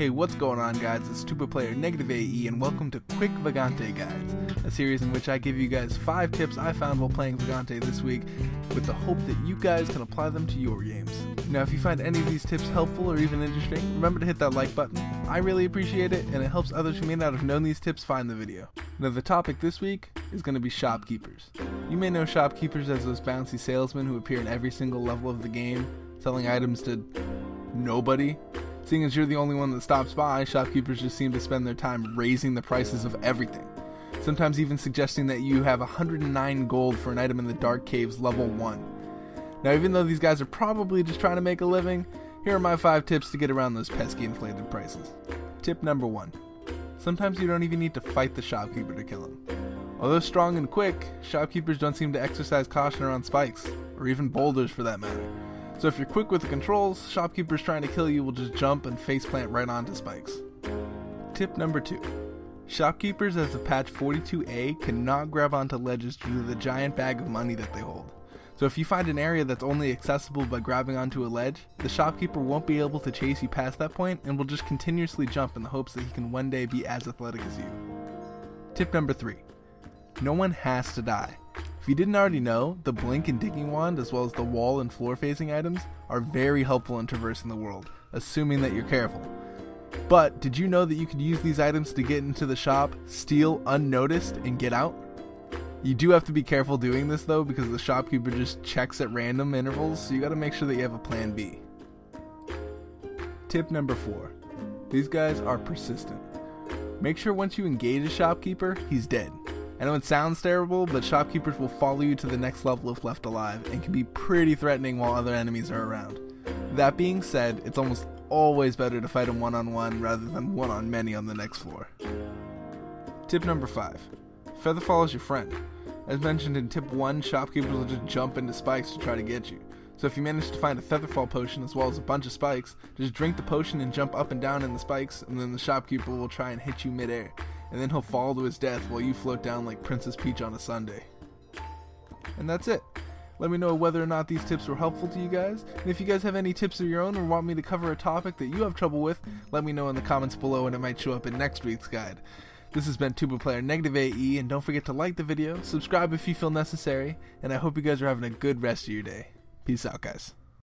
Hey, what's going on, guys? It's Tuba Player Negative AE, and welcome to Quick Vagante Guides, a series in which I give you guys five tips I found while playing Vagante this week, with the hope that you guys can apply them to your games. Now, if you find any of these tips helpful or even interesting, remember to hit that like button. I really appreciate it, and it helps others who may not have known these tips find the video. Now, the topic this week is going to be shopkeepers. You may know shopkeepers as those bouncy salesmen who appear in every single level of the game, selling items to nobody Seeing as you're the only one that stops by, shopkeepers just seem to spend their time raising the prices of everything. Sometimes even suggesting that you have 109 gold for an item in the Dark Caves level 1. Now, even though these guys are probably just trying to make a living, here are my 5 tips to get around those pesky inflated prices. Tip number 1 Sometimes you don't even need to fight the shopkeeper to kill him. Although strong and quick, shopkeepers don't seem to exercise caution around spikes, or even boulders for that matter. So if you're quick with the controls, shopkeepers trying to kill you will just jump and faceplant right onto spikes. Tip number 2. Shopkeepers as of patch 42A cannot grab onto ledges due to the giant bag of money that they hold. So if you find an area that's only accessible by grabbing onto a ledge, the shopkeeper won't be able to chase you past that point and will just continuously jump in the hopes that he can one day be as athletic as you. Tip number 3. No one has to die. If you didn't already know, the Blink and Digging Wand, as well as the wall and floor facing items, are very helpful in traversing the world, assuming that you're careful. But did you know that you could use these items to get into the shop, steal unnoticed, and get out? You do have to be careful doing this though, because the shopkeeper just checks at random intervals, so you gotta make sure that you have a plan B. Tip number 4 These guys are persistent. Make sure once you engage a shopkeeper, he's dead. I know it sounds terrible, but shopkeepers will follow you to the next level if left alive and can be pretty threatening while other enemies are around. That being said, it's almost always better to fight them one on one rather than one on many on the next floor. Tip number 5 Featherfall is your friend. As mentioned in tip 1, shopkeepers will just jump into spikes to try to get you. So if you manage to find a Featherfall potion as well as a bunch of spikes, just drink the potion and jump up and down in the spikes, and then the shopkeeper will try and hit you midair and then he'll fall to his death while you float down like Princess Peach on a Sunday. And that's it. Let me know whether or not these tips were helpful to you guys. And if you guys have any tips of your own or want me to cover a topic that you have trouble with, let me know in the comments below and it might show up in next week's guide. This has been Tuba Player Negative AE, and don't forget to like the video, subscribe if you feel necessary, and I hope you guys are having a good rest of your day. Peace out, guys.